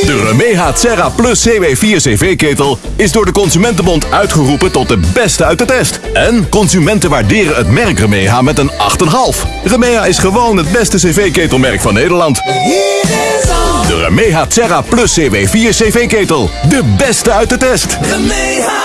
De Remeha Terra Plus CW4 CV-ketel is door de Consumentenbond uitgeroepen tot de beste uit de test. En consumenten waarderen het merk Remeha met een 8,5. Remeha is gewoon het beste CV-ketelmerk van Nederland. De Remeha Serra Plus CW4 CV-ketel. De beste uit de test. Remeha.